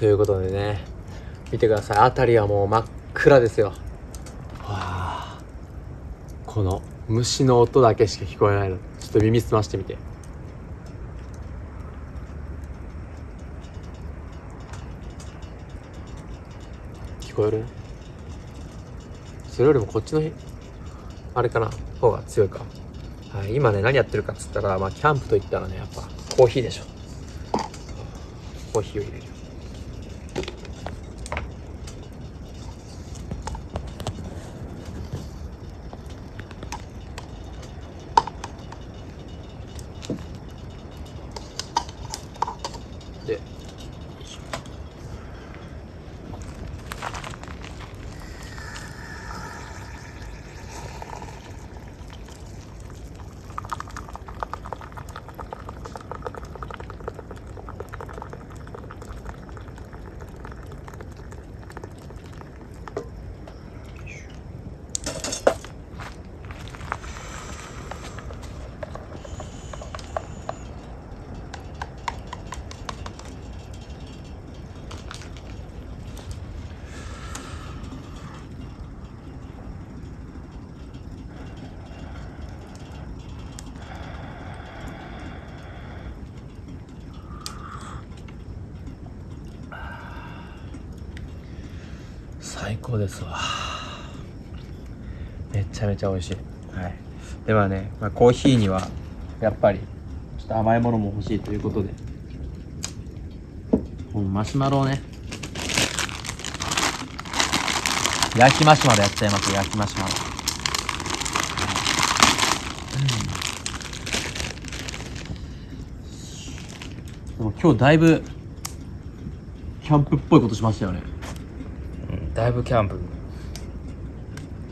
ということでね見てください。辺りはもう真っ暗ですよ。わあ。この虫の音だけしか聞こえないの。ちょっと耳澄ましてみて。聞こえる？それよりもこっちのあれかな？方が強いか。はい今ね何やってるかっつったらまあキャンプといったらねやっぱコーヒーでしょ。コーヒーを入れるで最高ですわ。めちゃめちゃ美味しい。はい。ではね、まあ、コーヒーにはやっぱりちょっと甘いものも欲しいということでこのマシュマロをね焼きマシュマロやっちゃいます焼きマシュマロ。うん。でも今日だいぶキャンプっぽいことしましたよね。だいぶキャンプ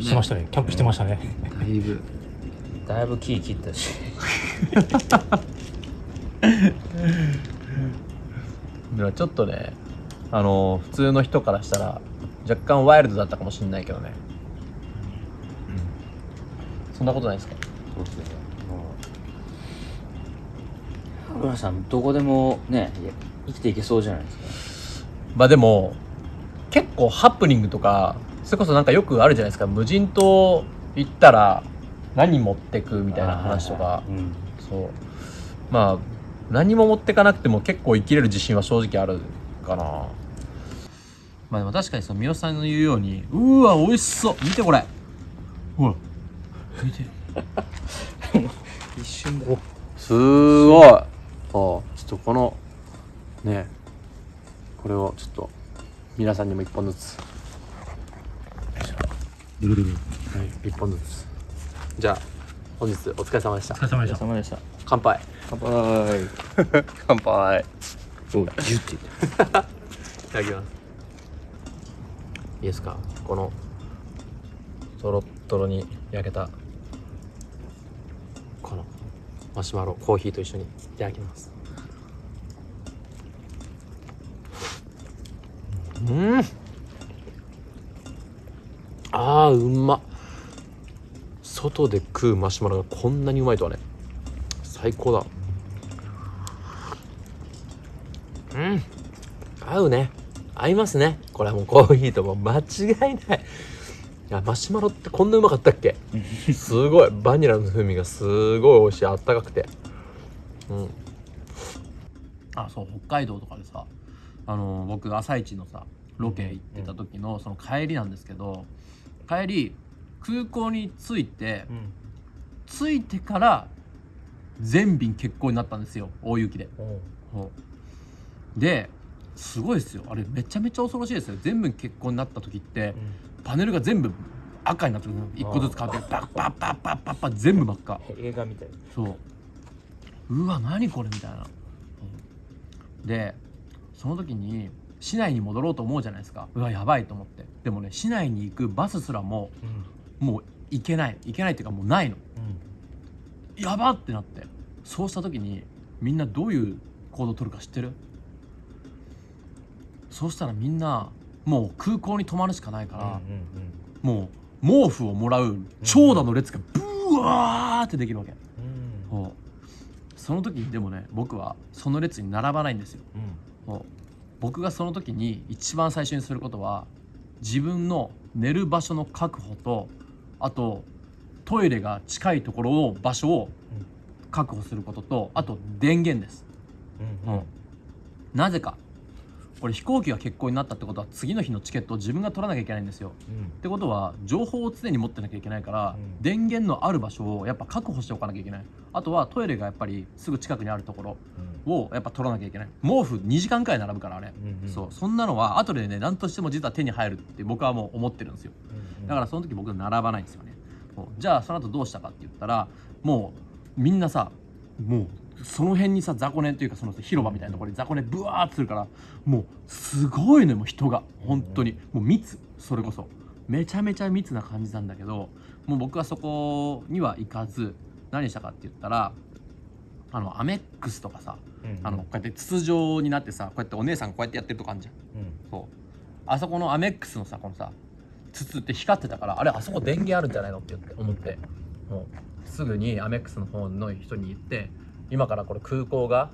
してましたね。キャンプしてましたね。だいぶ。だいぶ木切ったし。ちょっとねあの普通の人からしたら若干ワイルドだったかもしれないけどね、そんなことないですか？そうですね。村さんどこでもね生きていけそうじゃないですか。まあでも結構ハプニングとかそれこそなんかよくあるじゃないですか。無人島行ったら何持ってくみたいな話とか。うん。そう。まあ何も持ってかなくても結構生きれる自信は正直あるかな。まあでも確かにその三好さんの言うようにうーわ美味しそう。見てこれ。ほら見て一瞬だ。すごい。あちょっとこのねこれをちょっと皆さんにも一本ずつ。はい一本ずつ。じゃあ本日お疲れ様でした。お疲れ様でした。お疲れ様でした。乾杯。乾杯。乾杯。おギュッていただきます。いいですか？このとろっとろに焼けたこのマシュマロコーヒーと一緒にいただきますうん。あーうま。外で食うマシュマロがこんなにうまいとはね。最高だ。うん。合うね。合いますね。これはもうコーヒーとも間違いない。いやマシュマロってこんなうまかったっけ？すごい。バニラの風味がすごい美味しい。あったかくて。うん。あそう北海道とかでさあの僕朝一のさロケ行ってた時のその帰りなんですけど帰り空港に着いてうん。着いてから全便欠航になったんですよ大雪で。ですごいですよ。あれめちゃめちゃ恐ろしいですよ。全部欠航になった時ってパネルが全部赤になってくる一個ずつ変わってパッパッパッパッパッパッ全部真っ赤。映画みたい。そう。うわ何これみたいな、うん。でその時に市内に戻ろうと思うじゃないですか。うわやばいと思って。でもね市内に行くバスすらもうん。もう行けない。行けないっていうかもうないの。うん。やばってなって。そうした時にみんなどういう行動を取るか知ってる？そうしたらみんなもう空港に泊まるしかないから、もう毛布をもらう長蛇の列がブワーってできるわけ、そう。その時にでもね僕はその列に並ばないんですよそう僕がその時に一番最初にすることは自分の寝る場所の確保とあとトイレが近いところを場所を確保することとあと電源です、うんうん。なぜかこれ飛行機が欠航になったってことは次の日のチケットを自分が取らなきゃいけないんですよ。ってことは情報を常に持ってなきゃいけないから、うん。電源のある場所をやっぱ確保しておかなきゃいけない。あとはトイレがやっぱりすぐ近くにあるところをやっぱ取らなきゃいけない。毛布2時間くらい並ぶからあれ、うんうんそう。そんなのは後でね何としても実は手に入るって僕はもう思ってるんですよ。だからその時僕並ばないんですよね。じゃあその後どうしたかって言ったらもうみんなさもうその辺にさ雑魚寝というかその広場みたいなところに雑魚寝ブワーってするからもうすごいのよもう人が。本当に。もう密。それこそ。めちゃめちゃ密な感じなんだけどもう僕はそこには行かず何したかって言ったらあのアメックスとかさあのこうやって筒状になってさこうやってお姉さんがこうやってやってるとこあるじゃん。そう。あそこのアメックスのさこのさ筒って光ってたからあれあそこ電源あるんじゃないのって言って思って。もうすぐにアメックスの方の人に言って今からこれ空港が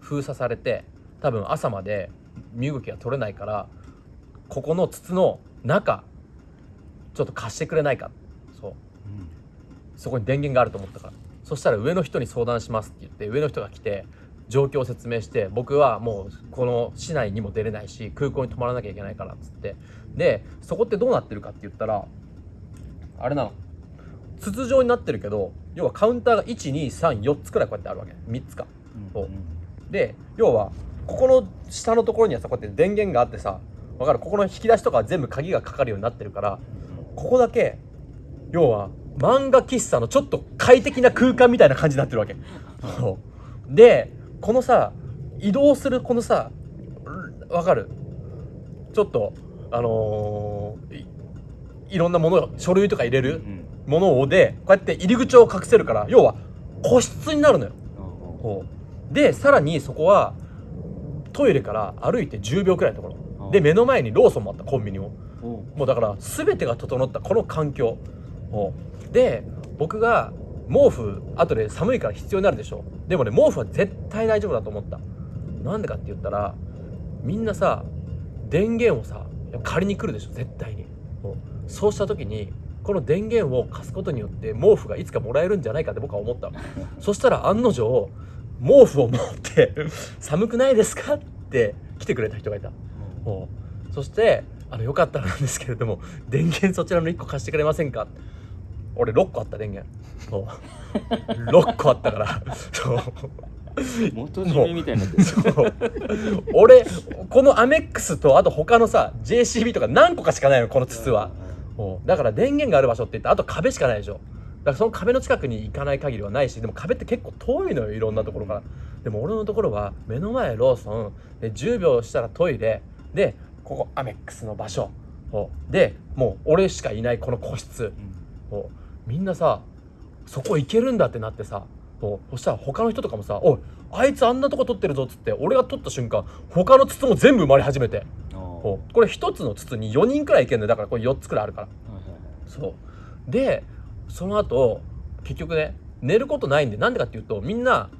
封鎖されて多分朝まで身動きが取れないからここの筒の中ちょっと貸してくれないか。そう。そこに電源があると思ったからそしたら上の人に相談しますって言って上の人が来て状況を説明して僕はもうこの市内にも出れないし空港に泊まらなきゃいけないからっつって。でそこってどうなってるかって言ったらあれなの。筒状になってるけど要はカウンターが1234つくらいこうやってあるわけ。3つか。そう。で要はここの下のところにはさこうやって電源があってさわかる？ここの引き出しとかは全部鍵がかかるようになってるからここだけ要は漫画喫茶のちょっと快適な空間みたいな感じになってるわけ。でこのさ移動するこのさわかる？ちょっとあのーいいろんなもの書類とか入れるものをでこうやって入り口を隠せるから要は個室になるのよ。こうでさらにそこはトイレから歩いて10秒くらいのところ。で目の前にローソンもあったコンビニも。もうだから全てが整ったこの環境。をで僕が毛布後で寒いから必要になるでしょ。でもね毛布は絶対大丈夫だと思った。なんでかって言ったらみんなさ電源をさ借りに来るでしょ絶対に。そうした時にこの電源を貸すことによって毛布がいつかもらえるんじゃないかって僕は思ったの。そしたら案の定毛布を持って「寒くないですか?」って来てくれた人がいた。そしてあのよかったらなんですけれども電源そちらの1個貸してくれませんか？俺6個あった電源。そう。6個あったから。そう。元締めみたいになってる。そう。俺このアメックスとあと他のさ JCB とか何個かしかないのこの筒は。だから電源がある場所って言ったらあと壁しかないでしょ。だからその壁の近くに行かない限りはないしでも壁って結構遠いのよいろんなところから。でも俺のところは目の前ローソンで10秒したらトイレでここアメックスの場所。でもう俺しかいないこの個室。そうみんなさそこ行けるんだってなってさそうそしたら他の人とかもさ「おいあいつあんなとこ取ってるぞ」っつって俺が取った瞬間他の筒も全部埋まり始めて。これ1つの筒に4人くらいいけるんだよ。だからこれ4つくらいあるから。そう。でその後結局ね寝ることないんでなんでかっていうとみんな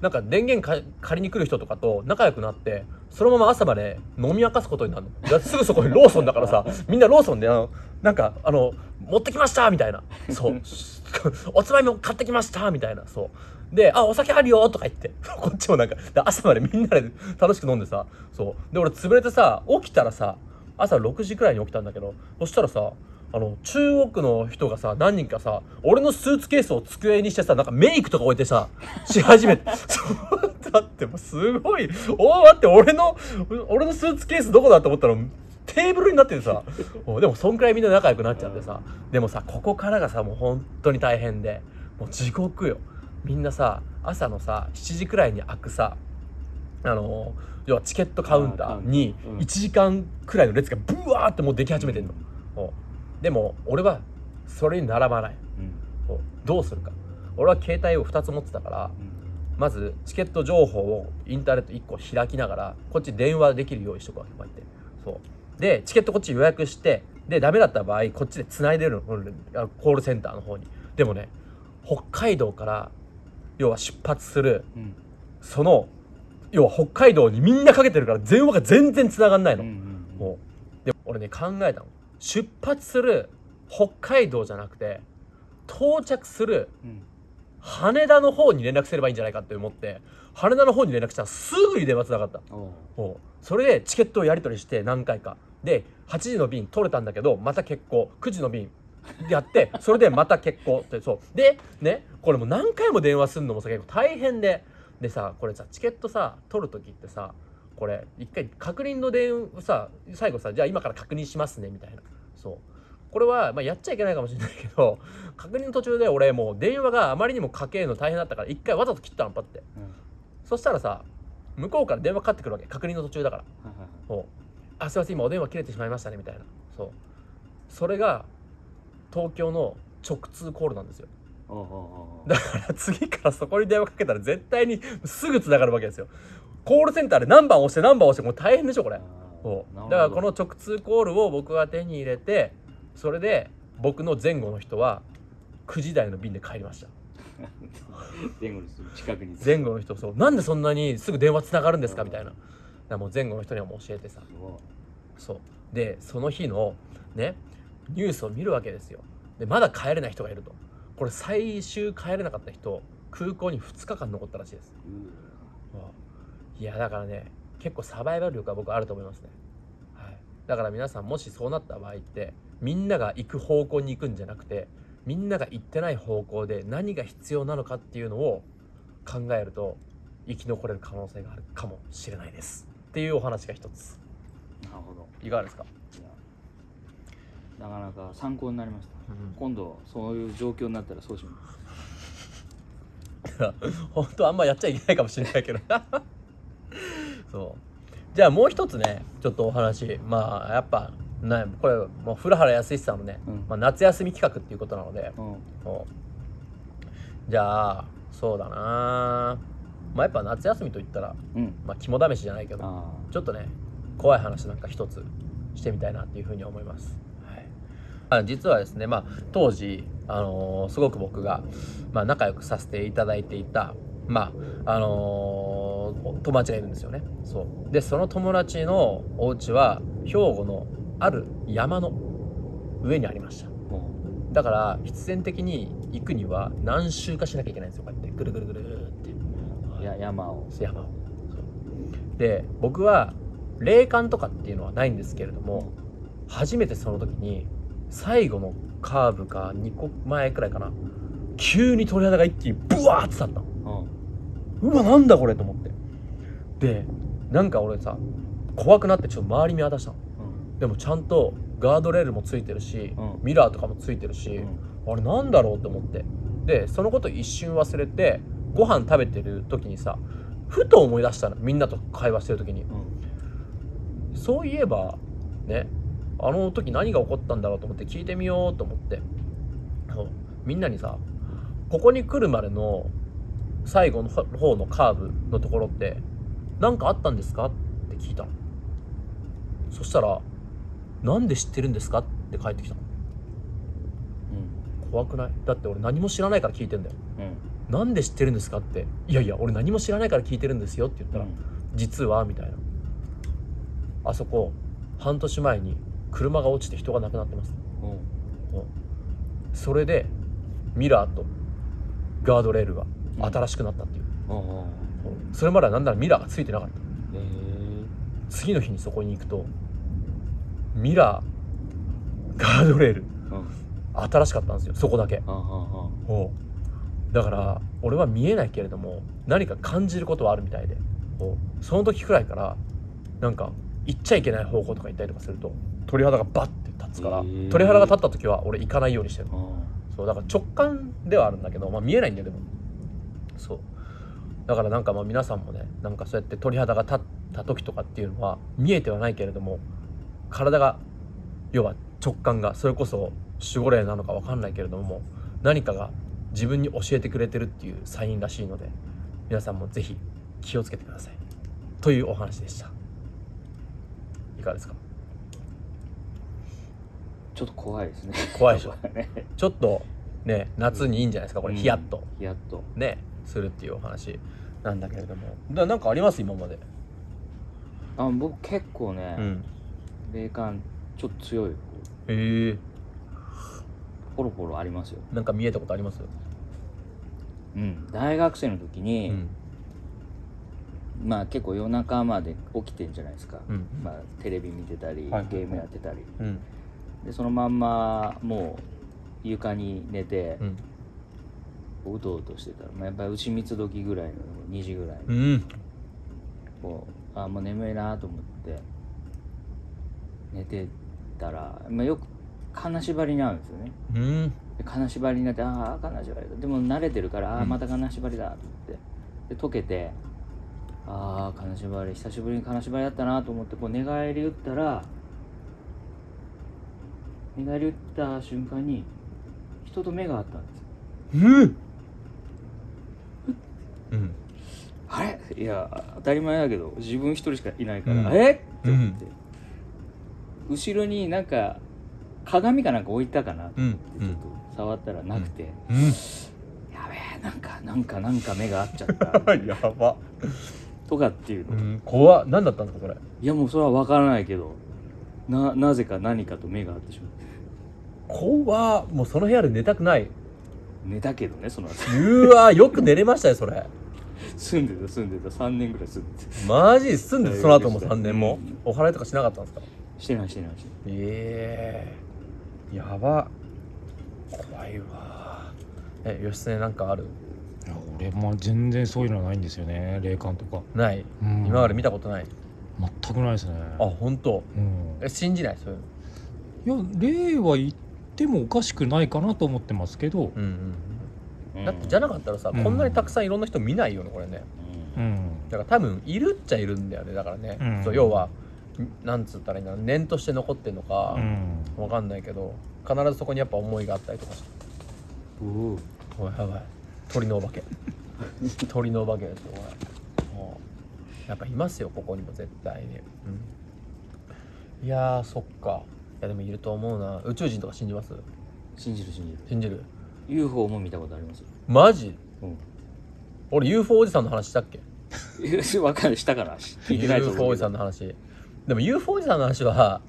なんか電源か借りに来る人とかと仲良くなってそのまま朝まで飲み明かすことになるの。すぐそこにローソンだからさみんなローソンであのなんかあの持ってきましたみたいな。そう。おつまみも買ってきましたみたいな。そう。で「あお酒あるよ」とか言って。こっちもなんかで朝までみんなで楽しく飲んでさ。そう。で俺潰れてさ起きたらさ朝6時くらいに起きたんだけどそしたらさあの中国の人がさ何人かさ俺のスーツケースを机にしてさなんかメイクとか置いてさ し始めて。そう。だってもうすごい。おー待って俺の俺のスーツケースどこだと思ったらテーブルになっててさ。でもそんくらいみんな仲良くなっちゃってさ。でもさここからがさもう本当に大変で。もう地獄よ。みんなさ朝のさ7時くらいに開くさあの要はチケットカウンターにうん。1時間くらいの列がブワーってもうでき始めてんの、もうでも俺はそれに並ばない。こうどうするか。俺は携帯を2つ持ってたからまずチケット情報をインターネット1個開きながらこっち電話できるようにしとくわけこうやってそうでチケットこっち予約してでダメだった場合こっちで繋いでるのコールセンターの方に。でもね北海道から要は出発するその要は北海道にみんなかけてるから電話が全然繋がんないの、うんうんうん。もう。で俺ね考えたの。出発する北海道じゃなくて到着するうん。羽田の方に連絡すればいいんじゃないかって思って羽田の方に連絡したらすぐに電話つながった。それでチケットをやり取りして何回かで8時の便取れたんだけどまた欠航9時の便やってそれでまた欠航ってそう。でねこれもう何回も電話するのもさ結構大変で。でさこれさチケットさ取る時ってさこれ一回確認の電話さ最後さじゃあ今から確認しますねみたいな。そう。これは、まあ、やっちゃいけないかもしれないけど確認の途中で俺もう電話があまりにもかけるの大変だったから一回わざと切ったのパッて。うん。そしたらさ向こうから電話かかってくるわけ。確認の途中だから。そうあすいません今お電話切れてしまいましたねみたいな。そう。それが東京の直通コールなんですよ。だから次からそこに電話かけたら絶対にすぐ繋がるわけですよ。コールセンターで何番押して何番押してもう大変でしょこれ。そう。だからこの直通コールを僕が手に入れてそれで僕の前後の人は9時台の便で帰りました。前後にする近くに前後の人そう。なんでそんなにすぐ電話つながるんですかみたいならもう前後の人にはもう教えてさ。そう。でその日のねニュースを見るわけですよ。でまだ帰れない人がいると。これ最終帰れなかった人空港に2日間残ったらしいです。いやだからね結構サバイバル力は僕あると思いますね、はい、だから皆さんもしそうなった場合ってみんなが行く方向に行くんじゃなくてみんなが行ってない方向で何が必要なのかっていうのを考えると生き残れる可能性があるかもしれないですっていうお話が一つ。なるほど。いかがですか、なかなか参考になりました。うん。今度そういう状況になったらそうします。本当はあんまやっちゃいけないかもしれないけど。そう。じゃあもう一つねちょっとお話。まあやっぱねこれもう古原康さんのね、うん。まあ、夏休み企画っていうことなので。うん。じゃあそうだなまあやっぱ夏休みといったら、うんまあ、肝試しじゃないけどあちょっとね怖い話なんか一つしてみたいなっていうふうに思います。はい、あ実はですね、まあ、当時、あのーすごく僕が、まあ、仲良くさせていただいていた、まああのー友達がいるんですよね。そうでその友達のお家は兵庫のある山の上にありました。だから必然的に行くには何周かしなきゃいけないんですよこうやってぐるぐるぐるって。うや山を。山を。で僕は霊感とかっていうのはないんですけれども初めてその時に最後のカーブか2個前くらいかな急に鳥肌が一気にブワーって立ったの。うん。うわなんだこれと思って。でなんか俺さ怖くなってちょっと周り見渡したの。うん。でもちゃんとガードレールもついてるし、うん。ミラーとかもついてるし、うん。あれなんだろうと思って。でそのこと一瞬忘れてご飯食べてる時にさふと思い出したのみんなと会話してる時に。うん。そういえばねあの時何が起こったんだろうと思って聞いてみようと思って。みんなにさここに来るまでの最後の方のカーブのところって何かあったんですかって聞いたの。そしたら「なんで知ってるんですか?」って返ってきたの。うん。怖くない？だって俺何も知らないから聞いてんだよ。うんなんで知ってるんですかって。いやいや俺何も知らないから聞いてるんですよって言ったら、実はみたいな。あそこ半年前に車が落ちて人が亡くなってます。うん。うん。それでミラーとガードレールが新しくなったっていう、うんうんうん。それまではなんならミラーがついてなかった。え次の日にそこに行くとミラーガードレール新しかったんですよ。そこだけだから俺は見えないけれども何か感じることはあるみたいで。おうその時くらいからなんか行っちゃいけない方向とか行ったりとかすると鳥肌がバッて立つから、鳥肌が立った時は俺行かないようにしてるあそうだから直感ではあるんだけど、まあ、見えないんだよでも。そう。だからなんかまあ皆さんもねなんかそうやって鳥肌が立った時とかっていうのは見えてはないけれども体が要は直感がそれこそ守護霊なのか分かんないけれども何かが自分に教えてくれてるっていうサインらしいので皆さんもぜひ気をつけてください。というお話でした。いかがですか？ちょっと怖いですね。怖いでしょ？ね。ちょっとね夏にいいんじゃないですか？これうん。ヒヤッと。ヒヤッと。ねするっていうお話なんだけれども。だなんかあります？今まで。あ僕結構ね、うん。霊感ちょっと強い。へえ。ポロポロありますよ。なんか見えたことあります？うん。大学生の時うに、ん。まあ結構夜中まで起きてんじゃないですか、うん。まあ、テレビ見てたり、はいゲームやってたり。うん。でそのまんまもう床に寝てう、ん。うとうとしてたら、まあ、やっぱり牛蜜時ぐらいの2時ぐらいにうん。こうあもう眠いなと思って寝てたら、まあ、よく金縛りに合うんですよね。うん。で金縛りになってああ金縛りだ。でも慣れてるからああうん。また金縛りだと思って。で解けてああ金縛り久しぶりに金縛りだったなと思ってこう寝返り打ったら寝返り打った瞬間に人と目があったんですよ。うん。うん。あれ？いや当たり前だけど自分一人しかいないから、うん。え？っって思って、後ろになんか鏡かなんか置いたかなとうん。思ってちょっと触ったらなくて、うん。やべえなんかなんかなんか目が合っちゃった。やば。とかっていうの、うん怖っ。何だったんですかそれ。いやもうそれは分からないけど。ななぜか何かと目が合ってしまって怖っ。もうその部屋で寝たくない。寝たけどねその後。うわよく寝れましたよそれ。住んでた住んでた。3年ぐらい住んでた。マジ住んでその後も3年も。うん。お祓いとかしなかったんですか？してないしてないしてない。ええやば怖いわ。え義経なんかある？いや俺も全然そういうのないんですよね霊感とか、ない？うん。今まで見たことない？全くないですね。あ本当？うん。え信じない？そういうの。いや霊は言ってもおかしくないかなと思ってますけど、うんうんうん。だってじゃなかったらさ、うん。こんなにたくさんいろんな人見ないよねこれね。ううん。ん、だから多分いるっちゃいるんだよねだからね、うん。そう要は。んなんつったらいいんだろう念として残ってんのかうん。わかんないけど必ずそこにやっぱ思いがあったりとかして。おう。おいやばい鳥のお化け。鳥のお化けですよこれもうやっぱいますよここにも絶対に、うん、いやーそっか。いやでもいると思うな。宇宙人とか信じます？信じる信じる。信じる？UFO も見たことあります？よマジ？うん。俺 UFO おじさんの話したっけ？分かるしたから。聞いてないと UFO おじさんの話でも UFO おじさんの話は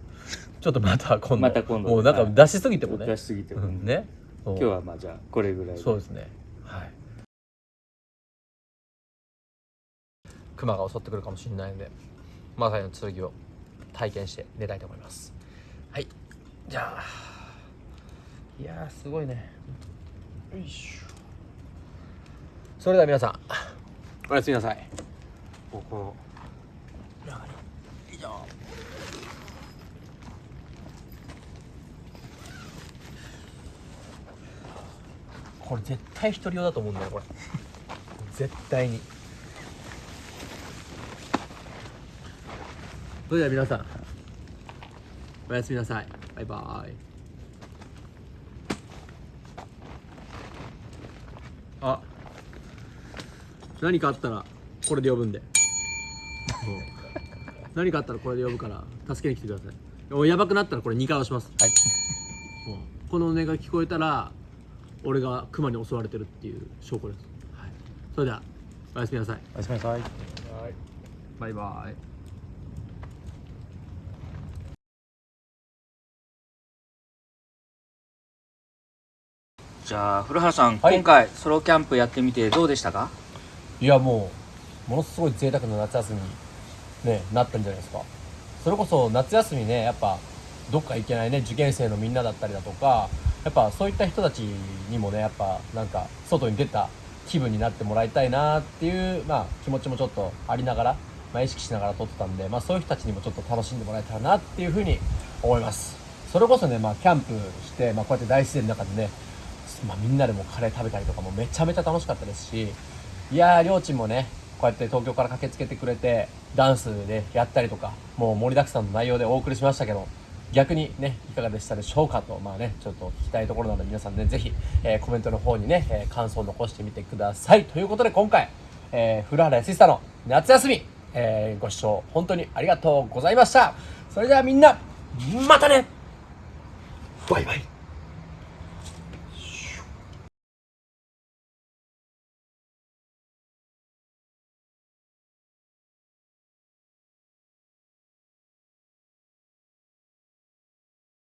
ちょっとまた今度。また今度もうなんか出しすぎてもね、出しすぎてもうんね。今今日はまあじゃあこれぐらいで。そうですね。はい。熊が襲ってくるかもしれないのでマサイの剣を体験して寝たいと思います。はい。じゃあいやーすごいね。よいしょ。それでは皆さん。おやすみなさい。ここの中に以上これ絶対一人用だと思うんだよこれ。絶対に。それでは皆さんおやすみなさい。バイバイ。あ何かあったらこれで呼ぶんで 何かあったらこれで呼ぶから助けに来てください。おやばくなったらこれ2回押します。はい。この音が聞こえたら俺がクマに襲われてるっていう証拠です、はい、それではおやすみなさい。おやすみなさい。バイバイ。じゃあ古原さん、はい。今回ソロキャンプやってみてどうでしたか？いやもうものすごい贅沢な夏休みに、ね、なったんじゃないですか。それこそ夏休みねやっぱどっか行けないね受験生のみんなだったりだとかやっぱそういった人たちにもねやっぱなんか外に出た気分になってもらいたいなっていう、まあ、気持ちもちょっとありながら、まあ、意識しながら撮ってたんで、まあ、そういう人たちにもちょっと楽しんでもらえたらなっていうふうに思います。それこそね、まあ、キャンプして、まあ、こうやって大自然の中でねまあ、みんなでもカレー食べたりとかもめちゃめちゃ楽しかったですしいやーりょーちんもねこうやって東京から駆けつけてくれてダンスでやったりとかもう盛りだくさんの内容でお送りしましたけど逆にねいかがでしたでしょうかとまあねちょっと聞きたいところなので皆さんねぜひ、えーコメントの方にね、えー感想を残してみてください。ということで今回、えー、古原康久の夏休み、えーご視聴本当にありがとうございました。それではみんなまたね！バイバイ。